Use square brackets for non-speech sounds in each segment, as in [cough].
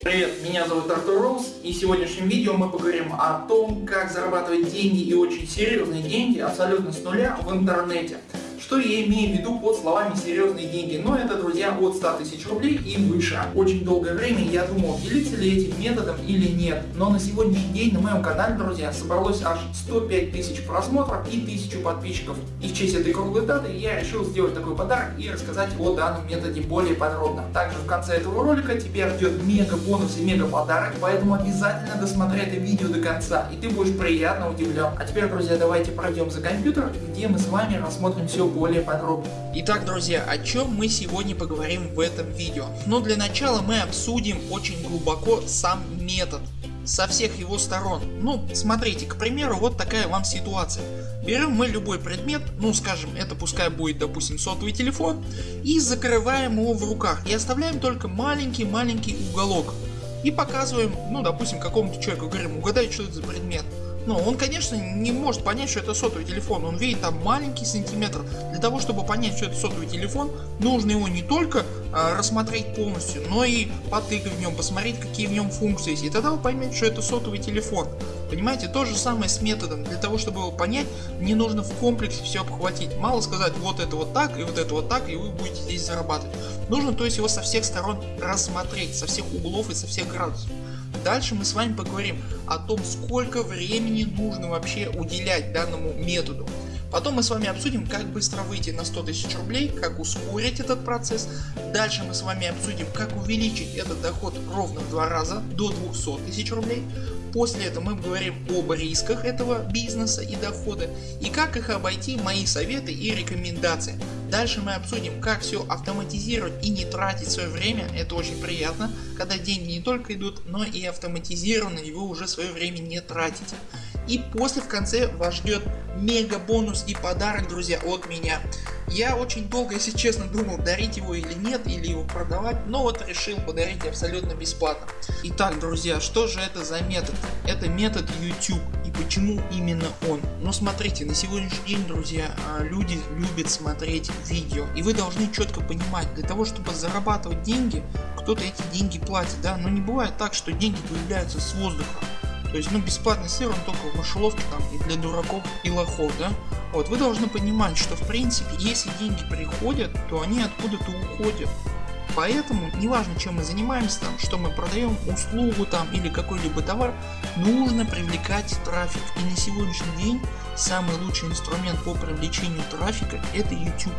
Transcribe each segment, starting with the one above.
Привет, меня зовут Артур Роуз и в сегодняшнем видео мы поговорим о том, как зарабатывать деньги и очень серьезные деньги абсолютно с нуля в интернете. Что я имею в виду под словами серьезные деньги? Но это, друзья, от 100 тысяч рублей и выше. Очень долгое время я думал, делиться ли этим методом или нет. Но на сегодняшний день на моем канале, друзья, собралось аж 105 тысяч просмотров и 1000 подписчиков. И в честь этой круглой даты я решил сделать такой подарок и рассказать о данном методе более подробно. Также в конце этого ролика тебя ждет мега бонус и мега подарок, поэтому обязательно досмотри это видео до конца и ты будешь приятно удивлен. А теперь, друзья, давайте пройдем за компьютер, где мы с вами рассмотрим все более подробно. Итак, друзья, о чем мы сегодня поговорим в этом видео? Но для начала мы обсудим очень глубоко сам метод со всех его сторон. Ну смотрите, к примеру, вот такая вам ситуация. Берем мы любой предмет, ну скажем, это пускай будет допустим сотовый телефон, и закрываем его в руках и оставляем только маленький-маленький уголок. И показываем, ну допустим какому-то человеку, говорим, угадай что это за предмет. Ну, он, конечно, не может понять, что это сотовый телефон. Он видит там маленький сантиметр. Для того, чтобы понять, что это сотовый телефон, нужно его не только а, рассмотреть полностью, но и потыкать в нем, посмотреть, какие в нем функции есть. И тогда вы поймете, что это сотовый телефон. Понимаете, то же самое с методом. Для того, чтобы его понять, не нужно в комплексе все обхватить. Мало сказать, вот это вот так и вот это вот так, и вы будете здесь зарабатывать. Нужно, то есть, его со всех сторон рассмотреть, со всех углов и со всех градусов. Дальше мы с вами поговорим о том сколько времени нужно вообще уделять данному методу. Потом мы с вами обсудим как быстро выйти на 100 тысяч рублей, как ускорить этот процесс. Дальше мы с вами обсудим как увеличить этот доход ровно в два раза до 200 тысяч рублей. После этого мы говорим об рисках этого бизнеса и дохода и как их обойти, мои советы и рекомендации. Дальше мы обсудим как все автоматизировать и не тратить свое время, это очень приятно, когда деньги не только идут, но и автоматизированы и вы уже свое время не тратите. И после в конце вас ждет мега бонус и подарок друзья от меня. Я очень долго если честно думал дарить его или нет или его продавать, но вот решил подарить абсолютно бесплатно. Итак друзья что же это за метод? Это метод YouTube почему именно он? Ну смотрите на сегодняшний день друзья а, люди любят смотреть видео и вы должны четко понимать для того чтобы зарабатывать деньги кто-то эти деньги платит да но не бывает так что деньги появляются с воздуха. То есть ну бесплатный сыр он только в мышеловке там и для дураков и лохов да. Вот вы должны понимать что в принципе если деньги приходят то они откуда-то уходят. Поэтому неважно чем мы занимаемся там, что мы продаем услугу там или какой-либо товар, нужно привлекать трафик. И на сегодняшний день самый лучший инструмент по привлечению трафика это YouTube.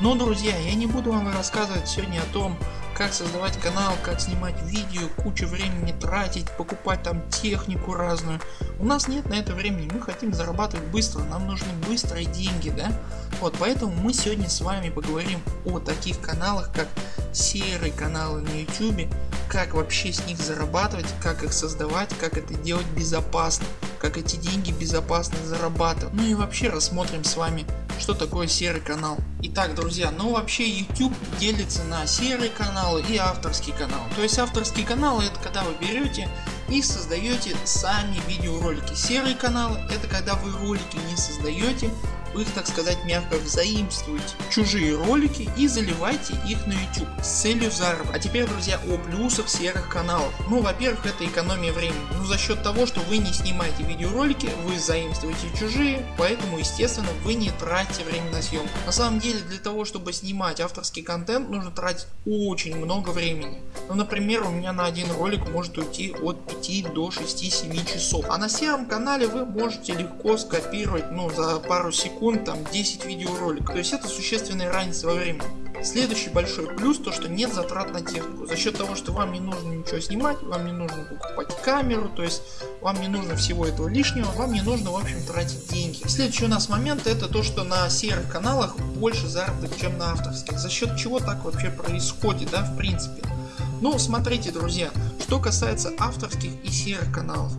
Но друзья я не буду вам рассказывать сегодня о том как создавать канал, как снимать видео, кучу времени тратить, покупать там технику разную. У нас нет на это времени, мы хотим зарабатывать быстро, нам нужны быстрые деньги, да? Вот поэтому мы сегодня с вами поговорим о таких каналах как серые каналы на YouTube, как вообще с них зарабатывать, как их создавать, как это делать безопасно, как эти деньги безопасно зарабатывать. Ну и вообще рассмотрим с вами что такое серый канал. Итак друзья, ну вообще YouTube делится на серые каналы и авторский канал. То есть авторский канал это когда вы берете и создаете сами видеоролики. Серые каналы это когда вы ролики не создаете, вы так сказать мягко взаимствуете чужие ролики и заливайте их на YouTube с целью заработка. А теперь друзья о плюсах серых каналов. Ну во-первых это экономия времени. Ну за счет того что вы не снимаете видеоролики, вы заимствуете чужие, поэтому естественно вы не тратите время на съемку. На самом деле для того чтобы снимать авторский контент нужно тратить очень много времени. Ну например у меня на один ролик может уйти от 5 до 6-7 часов. А на сером канале вы можете легко скопировать ну за пару секунд секунд там 10 видеороликов. То есть это существенная разница во времени. Следующий большой плюс то что нет затрат на технику. За счет того что вам не нужно ничего снимать, вам не нужно покупать камеру, то есть вам не нужно всего этого лишнего, вам не нужно в общем тратить деньги. Следующий у нас момент это то что на серых каналах больше заработок чем на авторских. За счет чего так вообще происходит да в принципе. Ну смотрите друзья, что касается авторских и серых каналов.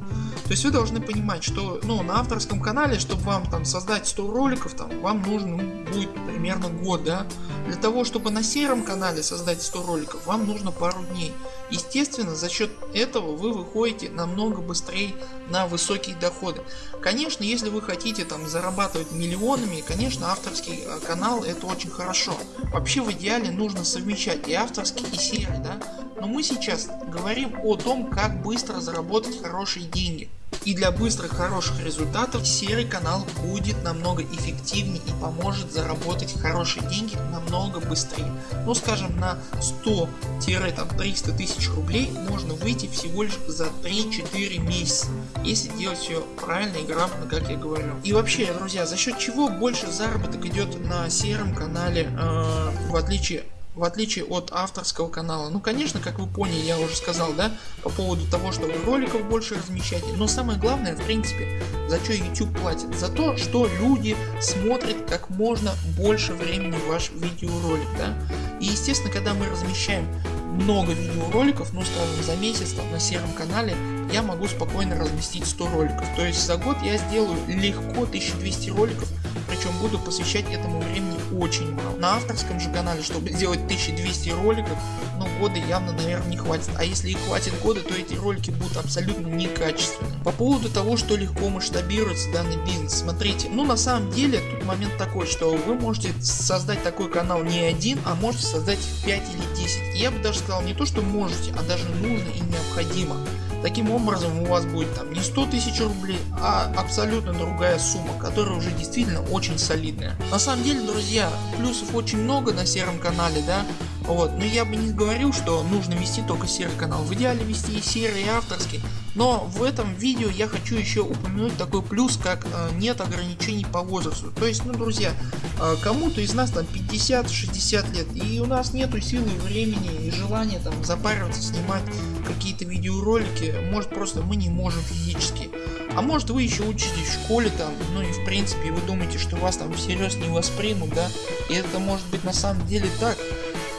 То есть вы должны понимать, что ну, на авторском канале, чтобы вам там создать 100 роликов, там, вам нужно будет примерно год, да, Для того чтобы на сером канале создать 100 роликов вам нужно пару дней. Естественно за счет этого вы выходите намного быстрее на высокие доходы. Конечно если вы хотите там зарабатывать миллионами конечно авторский э, канал это очень хорошо. Вообще в идеале нужно совмещать и авторский и серый да. Но мы сейчас говорим о том как быстро заработать хорошие деньги. И для быстрых хороших результатов серый канал будет намного эффективнее и поможет заработать хорошие деньги намного быстрее. Ну скажем на 100-300 тысяч рублей можно выйти всего лишь за 3-4 месяца. Если делать все правильно и грамотно как я говорю. И вообще друзья за счет чего больше заработок идет на сером канале э, в отличие в отличие от авторского канала. Ну конечно как вы поняли я уже сказал да по поводу того что вы роликов больше размещаете. Но самое главное в принципе за что YouTube платит? За то что люди смотрят как можно больше времени ваш видеоролик. Да? И естественно когда мы размещаем много видеороликов, ну скажем за месяц там, на сером канале я могу спокойно разместить 100 роликов. То есть за год я сделаю легко 1200 роликов причем буду посвящать этому времени очень мало. На авторском же канале, чтобы [laughs] сделать 1200 роликов, но ну, года явно наверное не хватит. А если и хватит года, то эти ролики будут абсолютно некачественные. По поводу того, что легко масштабируется данный бизнес. Смотрите, ну на самом деле тут момент такой, что вы можете создать такой канал не один, а можете создать 5 или 10. Я бы даже сказал не то что можете, а даже нужно и необходимо. Таким образом у вас будет там не 100 тысяч рублей, а абсолютно другая сумма, которая уже действительно очень солидная. На самом деле друзья плюсов очень много на сером канале да, вот, но я бы не говорил что нужно вести только серый канал, в идеале вести и серый и авторский. Но в этом видео я хочу еще упомянуть такой плюс как э, нет ограничений по возрасту. То есть ну друзья э, кому-то из нас там 50-60 лет и у нас нету силы времени и желания там запариваться снимать какие-то видеоролики может просто мы не можем физически. А может вы еще учитесь в школе там, ну и в принципе вы думаете что вас там всерьез не воспримут да и это может быть на самом деле так.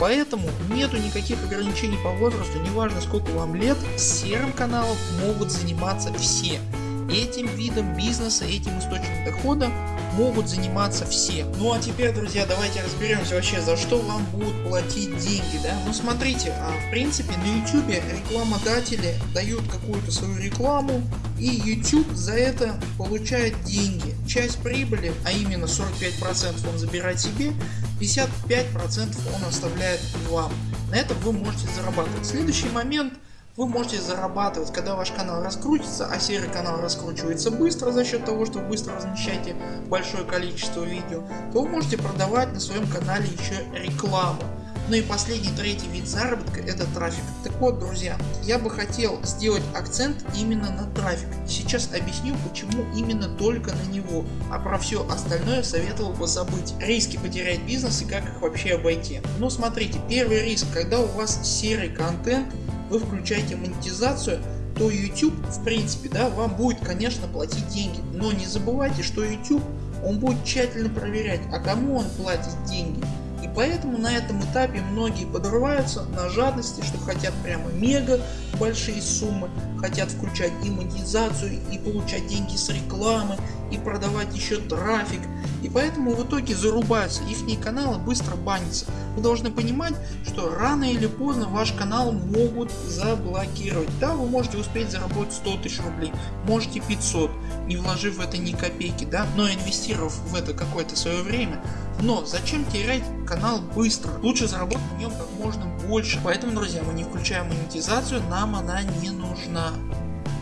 Поэтому нету никаких ограничений по возрасту, неважно сколько вам лет, серым каналом могут заниматься все. Этим видом бизнеса, этим источником дохода могут заниматься все. Ну а теперь друзья давайте разберемся вообще за что вам будут платить деньги. Да? Ну смотрите а, в принципе на YouTube рекламодатели дают какую-то свою рекламу и YouTube за это получает деньги. Часть прибыли а именно 45% он забирает себе 55% он оставляет вам. На этом вы можете зарабатывать. Следующий момент вы можете зарабатывать, когда ваш канал раскрутится, а серый канал раскручивается быстро за счет того, что вы быстро размещаете большое количество видео, то вы можете продавать на своем канале еще рекламу. Ну и последний третий вид заработка это трафик. Так вот друзья, я бы хотел сделать акцент именно на трафик. Сейчас объясню почему именно только на него, а про все остальное советовал бы забыть. Риски потерять бизнес и как их вообще обойти. Ну смотрите, первый риск, когда у вас серый контент, вы включаете монетизацию, то YouTube в принципе да вам будет конечно платить деньги, но не забывайте что YouTube он будет тщательно проверять а кому он платит деньги поэтому на этом этапе многие подрываются на жадности, что хотят прямо мега большие суммы, хотят включать и монетизацию, и получать деньги с рекламы, и продавать еще трафик. И поэтому в итоге зарубаются, их каналы быстро банятся. Вы должны понимать, что рано или поздно ваш канал могут заблокировать. Да, вы можете успеть заработать 100 тысяч рублей, можете 500, не вложив в это ни копейки, да, но инвестировав в это какое-то свое время. Но зачем терять канал быстро? Лучше заработать в нем как можно больше. Поэтому друзья мы не включаем монетизацию, нам она не нужна.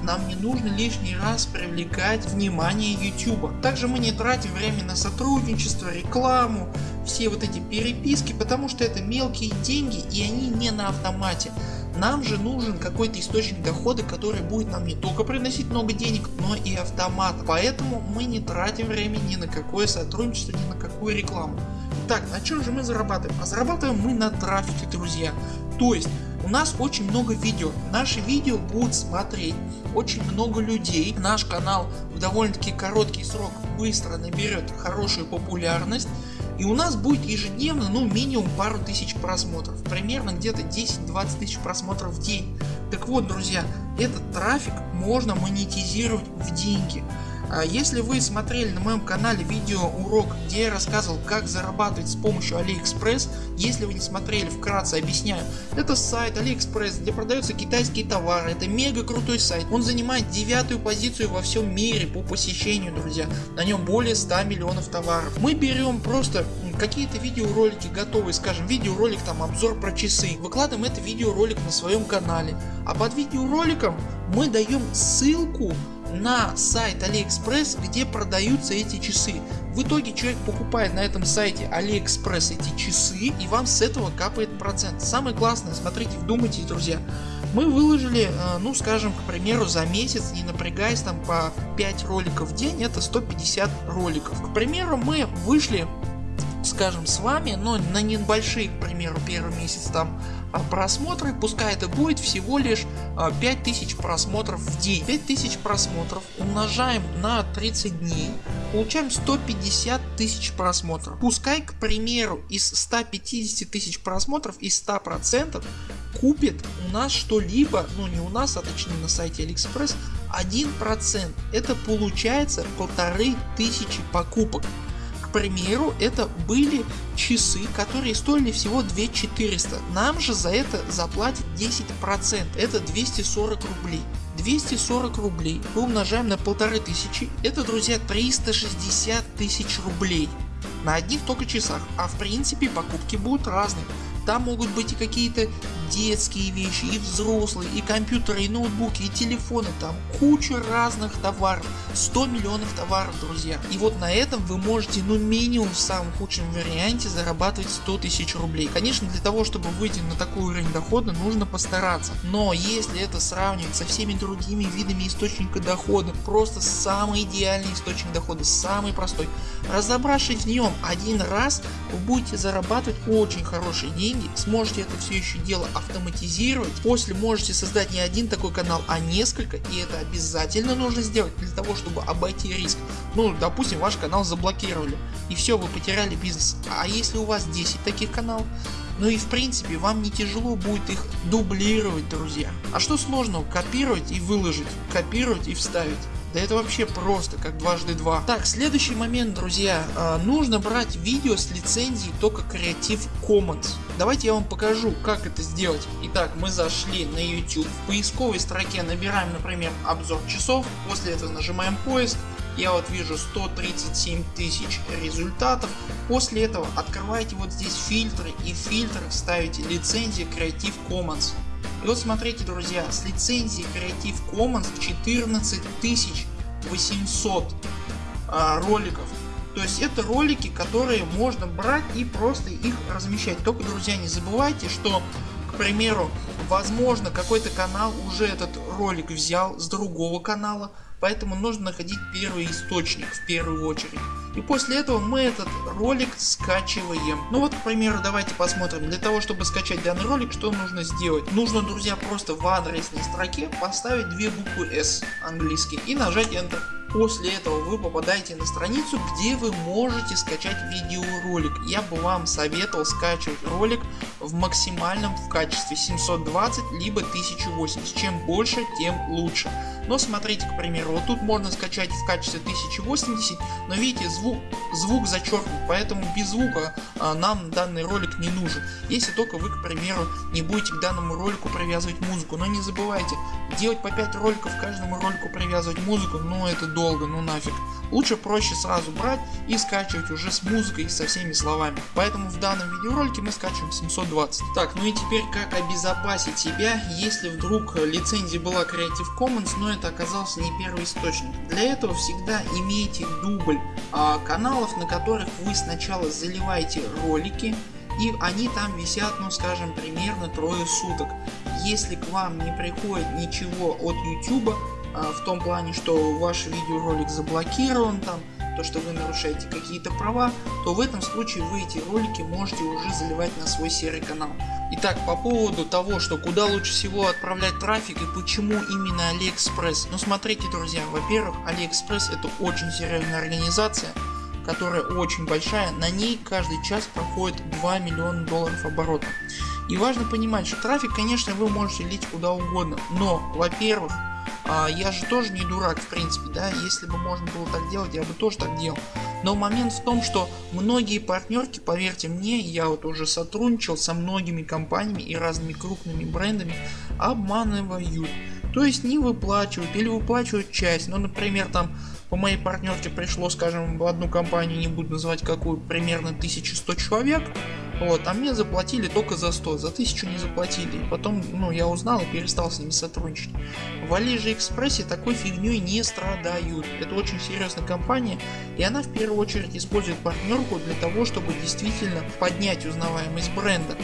Нам не нужно лишний раз привлекать внимание YouTube. Также мы не тратим время на сотрудничество, рекламу, все вот эти переписки, потому что это мелкие деньги и они не на автомате. Нам же нужен какой-то источник дохода, который будет нам не только приносить много денег, но и автомат. Поэтому мы не тратим время ни на какое сотрудничество, ни на какую рекламу. Так, на чем же мы зарабатываем? А зарабатываем мы на трафике, друзья. То есть у нас очень много видео. Наши видео будут смотреть очень много людей. Наш канал в довольно таки короткий срок быстро наберет хорошую популярность. И у нас будет ежедневно ну минимум пару тысяч просмотров. Примерно где-то 10-20 тысяч просмотров в день. Так вот друзья, этот трафик можно монетизировать в деньги. А если вы смотрели на моем канале видео урок где я рассказывал как зарабатывать с помощью AliExpress, если вы не смотрели вкратце объясняю. Это сайт AliExpress где продаются китайские товары, это мега крутой сайт, он занимает девятую позицию во всем мире по посещению друзья, на нем более 100 миллионов товаров. Мы берем просто какие-то видеоролики готовые, скажем видеоролик там обзор про часы, выкладываем это видеоролик на своем канале, а под видеороликом мы даем ссылку на сайт AliExpress где продаются эти часы. В итоге человек покупает на этом сайте AliExpress эти часы и вам с этого капает процент. Самое классное, смотрите, вдумайтесь друзья. Мы выложили, э, ну скажем к примеру за месяц не напрягаясь там по 5 роликов в день это 150 роликов. К примеру мы вышли скажем с вами, но на небольшие к примеру первый месяц там просмотры, пускай это будет всего лишь 5000 а, просмотров в день. 5000 просмотров умножаем на 30 дней, получаем 150 тысяч просмотров. Пускай к примеру из 150 тысяч просмотров из 100% купит у нас что-либо, ну не у нас, а точнее на сайте Алиэкспресс 1%. Это получается полторы тысячи покупок примеру это были часы которые стоили всего 2400 нам же за это заплатят 10% это 240 рублей. 240 рублей мы умножаем на полторы тысячи. Это друзья 360 тысяч рублей на одних только часах. А в принципе покупки будут разные. Там могут быть и какие-то детские вещи, и взрослые, и компьютеры, и ноутбуки, и телефоны, там куча разных товаров, 100 миллионов товаров друзья. И вот на этом вы можете ну минимум в самом худшем варианте зарабатывать 100 тысяч рублей. Конечно для того чтобы выйти на такой уровень дохода нужно постараться, но если это сравнивать со всеми другими видами источника дохода, просто самый идеальный источник дохода, самый простой. Разобравшись в нем один раз вы будете зарабатывать очень хорошие деньги, сможете это все еще дело автоматизировать. После можете создать не один такой канал, а несколько и это обязательно нужно сделать для того чтобы обойти риск. Ну допустим ваш канал заблокировали и все вы потеряли бизнес. А если у вас 10 таких каналов ну и в принципе вам не тяжело будет их дублировать друзья. А что сложного копировать и выложить, копировать и вставить. Да это вообще просто как дважды два. Так следующий момент друзья. Э, нужно брать видео с лицензией только Creative Commons. Давайте я вам покажу как это сделать. Итак мы зашли на YouTube. В поисковой строке набираем например обзор часов. После этого нажимаем поиск. Я вот вижу 137 тысяч результатов. После этого открываете вот здесь фильтры и в фильтр ставите лицензия Creative Commons. И вот смотрите друзья, с лицензией Creative Commons 14 800 а, роликов. То есть это ролики которые можно брать и просто их размещать. Только друзья не забывайте что к примеру возможно какой-то канал уже этот ролик взял с другого канала поэтому нужно находить первый источник в первую очередь. И после этого мы этот ролик скачиваем. Ну вот к примеру давайте посмотрим. Для того чтобы скачать данный ролик что нужно сделать? Нужно друзья просто в адресной строке поставить две буквы S английские и нажать Enter. После этого вы попадаете на страницу где вы можете скачать видеоролик. Я бы вам советовал скачивать ролик в максимальном в качестве 720 либо 1080. Чем больше тем лучше. Но смотрите к примеру вот тут можно скачать в качестве 1080 но видите звук, звук зачеркнут поэтому без звука а, нам данный ролик не нужен. Если только вы к примеру не будете к данному ролику привязывать музыку. Но не забывайте делать по 5 роликов каждому ролику привязывать музыку но это долго ну нафиг. Лучше проще сразу брать и скачивать уже с музыкой со всеми словами. Поэтому в данном видеоролике мы скачиваем 720. Так ну и теперь как обезопасить себя если вдруг лицензия была Creative Commons но это оказался не первый источник. Для этого всегда имейте дубль а, каналов на которых вы сначала заливаете ролики и они там висят ну скажем примерно трое суток. Если к вам не приходит ничего от YouTube в том плане что ваш видеоролик заблокирован там то что вы нарушаете какие-то права то в этом случае вы эти ролики можете уже заливать на свой серый канал. Итак по поводу того что куда лучше всего отправлять трафик и почему именно AliExpress. Ну смотрите друзья во-первых AliExpress это очень серьезная организация которая очень большая на ней каждый час проходит 2 миллиона долларов оборота. И важно понимать что трафик конечно вы можете лить куда угодно но во-первых а, я же тоже не дурак в принципе, да, если бы можно было так делать, я бы тоже так делал. Но момент в том, что многие партнерки, поверьте мне, я вот уже сотрудничал со многими компаниями и разными крупными брендами, обманывают. То есть не выплачивают или выплачивают часть, ну например там по моей партнерке пришло скажем в одну компанию, не буду называть какую, примерно 1100 человек, вот, а мне заплатили только за 100, за 1000 не заплатили. Потом ну, я узнал и перестал с ними сотрудничать. В Алиже Экспрессе такой фигней не страдают. Это очень серьезная компания и она в первую очередь использует партнерку для того чтобы действительно поднять узнаваемость бренда.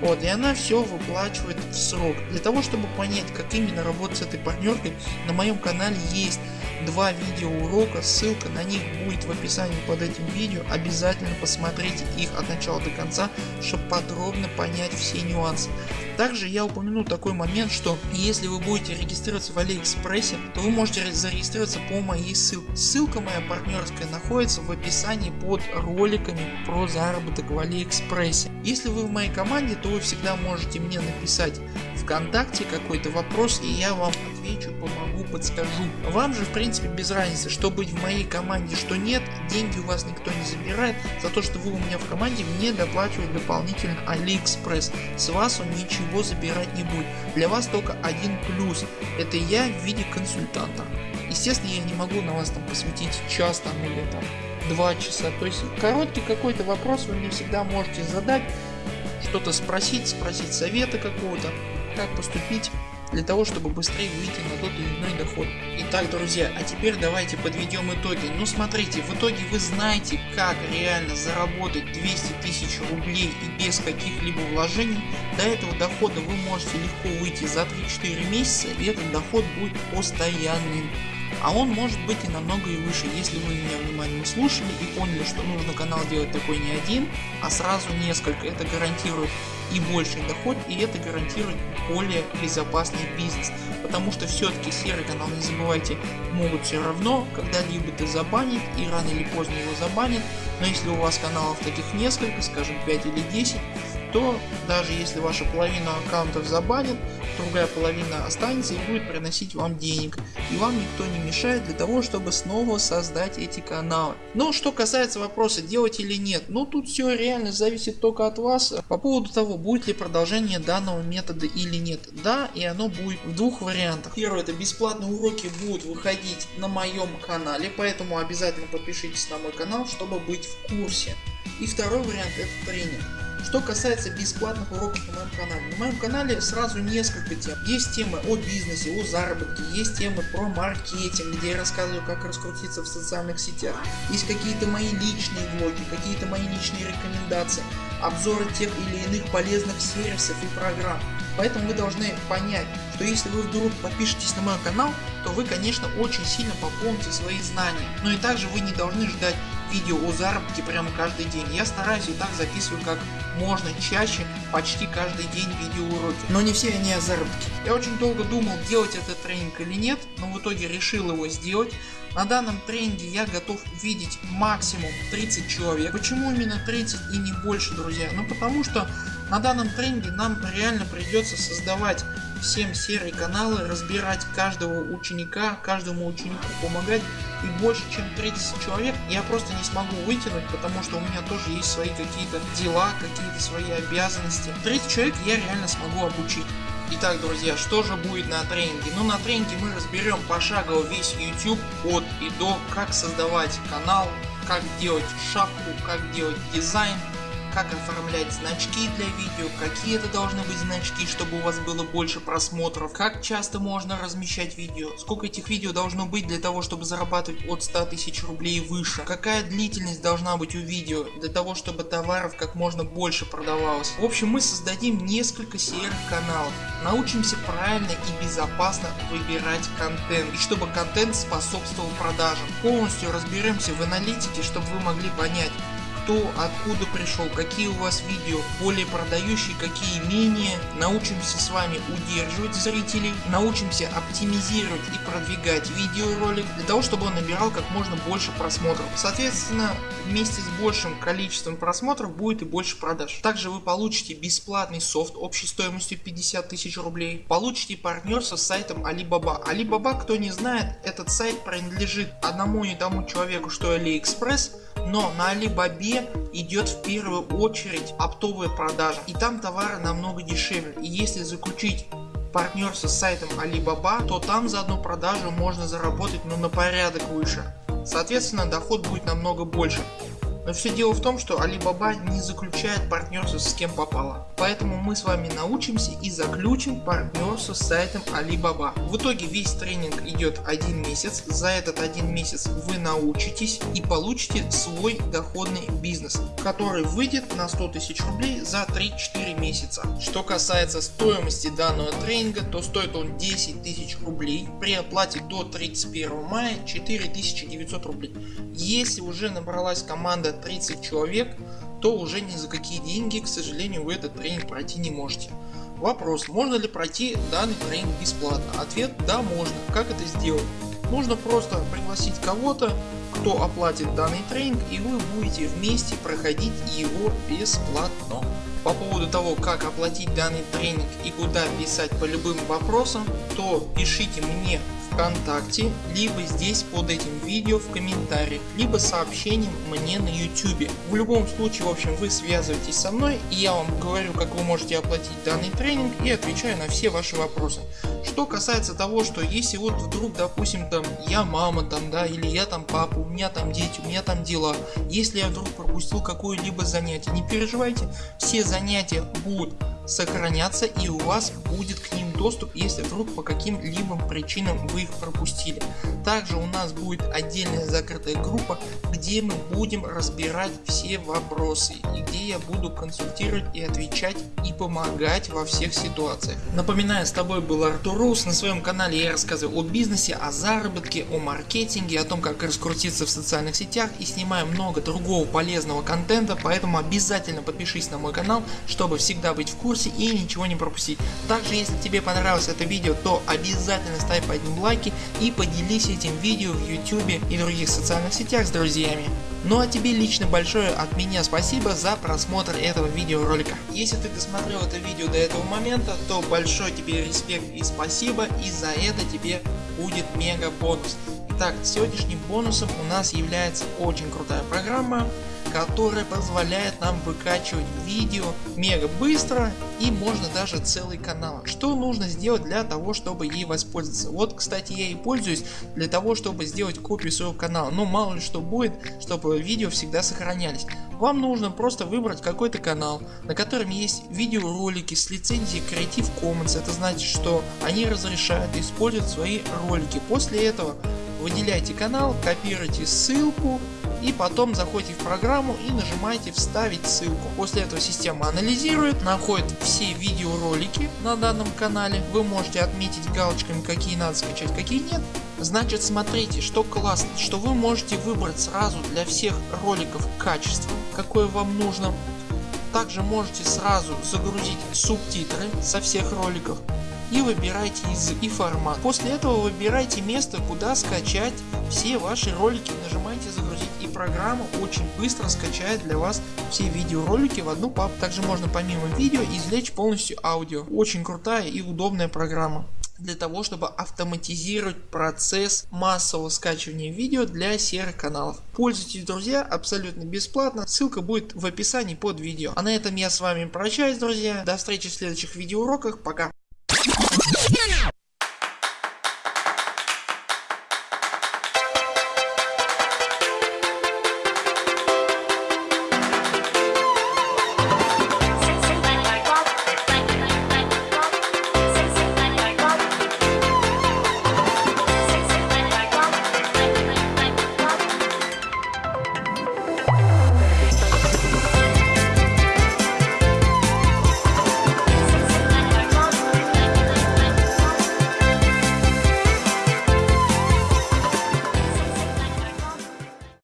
Вот, и она все выплачивает в срок. Для того чтобы понять как именно работать с этой партнеркой на моем канале есть два видео урока, ссылка на них будет в описании под этим видео, обязательно посмотрите их от начала до конца, чтобы подробно понять все нюансы. Также я упомяну такой момент, что если вы будете регистрироваться в Алиэкспрессе, то вы можете зарегистрироваться по моей ссылке. Ссылка моя партнерская находится в описании под роликами про заработок в Алиэкспрессе. Если вы в моей команде, то вы всегда можете мне написать ВКонтакте какой-то вопрос и я вам отвечу, помогу, подскажу. Вам же в принципе без разницы что быть в моей команде что нет, деньги у вас никто не забирает, за то что вы у меня в команде мне доплачивает дополнительно Алиэкспресс. С вас он ничего забирать не будет. Для вас только один плюс, это я в виде консультанта. Естественно я не могу на вас там посвятить час там или там два часа. То есть короткий какой-то вопрос вы мне всегда можете задать, что-то спросить, спросить совета какого-то как поступить для того чтобы быстрее выйти на тот или иной доход. Итак друзья, а теперь давайте подведем итоги. Ну смотрите, в итоге вы знаете как реально заработать 200 тысяч рублей и без каких-либо вложений. До этого дохода вы можете легко выйти за 3-4 месяца и этот доход будет постоянным. А он может быть и намного и выше, если вы меня внимательно слушали и поняли, что нужно канал делать такой не один, а сразу несколько. Это гарантирует и больший доход и это гарантирует более безопасный бизнес. Потому что все-таки серый канал не забывайте могут все равно когда-либо ты забанить и рано или поздно его забанят. Но если у вас каналов таких несколько, скажем 5 или 10, то даже если ваша половина аккаунтов забанит, другая половина останется и будет приносить вам денег. И вам никто не мешает для того чтобы снова создать эти каналы. Но что касается вопроса делать или нет, ну тут все реально зависит только от вас. По поводу того будет ли продолжение данного метода или нет. Да и оно будет в двух вариантах. Первое это бесплатные уроки будут выходить на моем канале, поэтому обязательно подпишитесь на мой канал чтобы быть в курсе. И второй вариант это тренинг. Что касается бесплатных уроков на моем канале. На моем канале сразу несколько тем. Есть темы о бизнесе, о заработке, есть темы про маркетинг, где я рассказываю как раскрутиться в социальных сетях. Есть какие-то мои личные влоги, какие-то мои личные рекомендации, обзоры тех или иных полезных сервисов и программ. Поэтому вы должны понять, что если вы вдруг подпишетесь на мой канал, то вы конечно очень сильно пополните свои знания. Но и также вы не должны ждать видео о заработке прямо каждый день. Я стараюсь и так записываю как можно чаще, почти каждый день видеоуроки. Но не все они о заработке. Я очень долго думал делать этот тренинг или нет, но в итоге решил его сделать. На данном тренинге я готов видеть максимум 30 человек. Почему именно 30 и не больше друзья? Ну потому что на данном тренинге нам реально придется создавать всем серые каналы, разбирать каждого ученика, каждому ученику помогать и больше чем 30 человек я просто не смогу вытянуть, потому что у меня тоже есть свои какие-то дела, какие-то свои обязанности. 30 человек я реально смогу обучить. Итак, друзья, что же будет на тренинге? Ну, на тренинге мы разберем пошагово весь YouTube от и до, как создавать канал, как делать шапку, как делать дизайн, как оформлять значки для видео, какие это должны быть значки, чтобы у вас было больше просмотров, как часто можно размещать видео, сколько этих видео должно быть для того чтобы зарабатывать от 100 тысяч рублей и выше, какая длительность должна быть у видео для того чтобы товаров как можно больше продавалось. В общем мы создадим несколько серых каналов, научимся правильно и безопасно выбирать контент и чтобы контент способствовал продажам. Полностью разберемся в аналитике чтобы вы могли понять кто откуда пришел, какие у вас видео более продающие, какие менее. Научимся с вами удерживать зрителей, научимся оптимизировать и продвигать видеоролик для того чтобы он набирал как можно больше просмотров. Соответственно вместе с большим количеством просмотров будет и больше продаж. Также вы получите бесплатный софт общей стоимостью 50 тысяч рублей. Получите партнерство с сайтом Alibaba. Alibaba кто не знает этот сайт принадлежит одному и тому человеку что AliExpress но на Алибабе идет в первую очередь оптовая продажа и там товары намного дешевле и если заключить партнерство с сайтом Alibaba, то там за одну продажу можно заработать ну, на порядок выше. Соответственно доход будет намного больше. Но все дело в том, что Alibaba не заключает партнерство с кем попало. Поэтому мы с вами научимся и заключим партнерство с сайтом Alibaba. В итоге весь тренинг идет один месяц. За этот один месяц вы научитесь и получите свой доходный бизнес, который выйдет на 100 тысяч рублей за 3-4 месяца. Что касается стоимости данного тренинга, то стоит он 10 тысяч рублей. При оплате до 31 мая 4900 рублей. Если уже набралась команда 30 человек, то уже ни за какие деньги к сожалению вы этот тренинг пройти не можете. Вопрос можно ли пройти данный тренинг бесплатно? Ответ да можно. Как это сделать? Нужно просто пригласить кого-то кто оплатит данный тренинг и вы будете вместе проходить его бесплатно. По поводу того как оплатить данный тренинг и куда писать по любым вопросам то пишите мне ВКонтакте, либо здесь под этим видео в комментариях, либо сообщением мне на YouTube. В любом случае в общем вы связываетесь со мной и я вам говорю как вы можете оплатить данный тренинг и отвечаю на все ваши вопросы. Что касается того что если вот вдруг допустим там я мама там да или я там папа, у меня там дети, у меня там дела. Если я вдруг пропустил какое-либо занятие не переживайте все занятия будут сохраняться и у вас будет к ним доступ если вдруг по каким-либо причинам вы их пропустили. Также у нас будет отдельная закрытая группа где мы будем разбирать все вопросы и где я буду консультировать и отвечать и помогать во всех ситуациях. Напоминаю с тобой был Артур Рус на своем канале я рассказываю о бизнесе, о заработке, о маркетинге, о том как раскрутиться в социальных сетях и снимаю много другого полезного контента поэтому обязательно подпишись на мой канал чтобы всегда быть в курсе и ничего не пропустить. Также если тебе понравилось это видео то обязательно ставь под ним лайки и поделись этим видео в YouTube и других социальных сетях с друзьями. Ну а тебе лично большое от меня спасибо за просмотр этого видеоролика. Если ты досмотрел это видео до этого момента то большой тебе респект и спасибо и за это тебе будет мега бонус. Итак сегодняшним бонусом у нас является очень крутая программа которая позволяет нам выкачивать видео мега быстро и можно даже целый канал. Что нужно сделать для того чтобы ей воспользоваться? Вот кстати я и пользуюсь для того чтобы сделать копию своего канала. Но мало ли что будет чтобы видео всегда сохранялись. Вам нужно просто выбрать какой-то канал на котором есть видеоролики с лицензией Creative Commons. Это значит что они разрешают использовать свои ролики. После этого выделяйте канал, копируйте ссылку и потом заходите в программу и нажимаете вставить ссылку. После этого система анализирует, находит все видеоролики на данном канале. Вы можете отметить галочками какие надо скачать, какие нет. Значит смотрите что классно, что вы можете выбрать сразу для всех роликов качество какое вам нужно. Также можете сразу загрузить субтитры со всех роликов и выбирайте язык и формат. После этого выбирайте место куда скачать все ваши ролики, нажимайте загрузить и программа очень быстро скачает для вас все видеоролики в одну папку. Также можно помимо видео извлечь полностью аудио. Очень крутая и удобная программа для того чтобы автоматизировать процесс массового скачивания видео для серых каналов. Пользуйтесь друзья абсолютно бесплатно, ссылка будет в описании под видео. А на этом я с вами прощаюсь друзья, до встречи в следующих видеоуроках, пока.